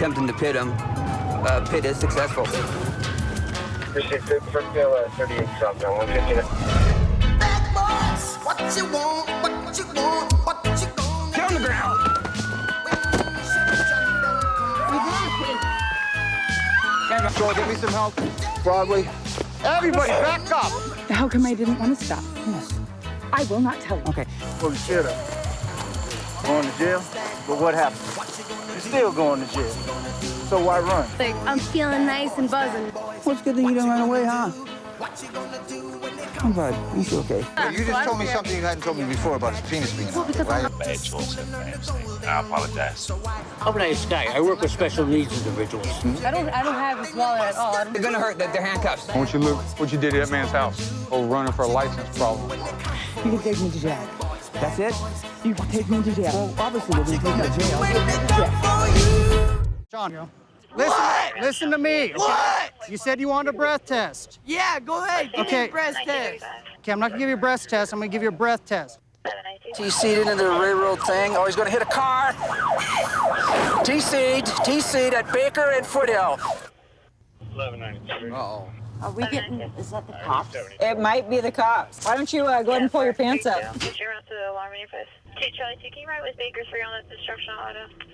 attempting to pit him. Uh, pit is successful. Appreciate it. First bill, 38 south, 159. Bad boys, what you want, what you want, what you gonna Get on the ground. Joel, get me some help. Broadway. Everybody, back up. How come I didn't want to stop? I will not tell you. Okay. Well, you should have. Going to jail? But what happened? You're still going to jail. So why run? Like, I'm feeling nice and buzzing. What's good that you didn't run away, huh? Come bud. You okay? you just told me something you hadn't told me before about his penis being out, right? bad choice at Ramsey. I apologize. I'm an nice guy. I work with special needs individuals. I don't. I don't have his wallet at all. They're gonna hurt. They're, they're handcuffs. What you look, what you did at that man's house? Oh, running for a license problem. You can take me to jail. That's it? You can take me to jail. Well, obviously they're gonna take you to jail. John, listen, listen to me. okay? What? You said you wanted a breath test. Yeah, go ahead. Give Okay. me a breast test. Okay, I'm not gonna give you a breath test. I'm gonna give you a breath test. T-seed into the railroad thing. Oh, he's gonna hit a car. T-seed, T-seed at Baker and Foothill. 1193. Uh-oh. Are we getting? Is that the cops? It might be the cops. Why don't you uh, go ahead and pull your pants up? Get your to the alarm in manifest. Okay, Charlie, can you right with Baker 3 on that destruction auto.